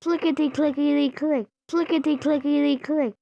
Clickety clickety click. Clickety clickety click.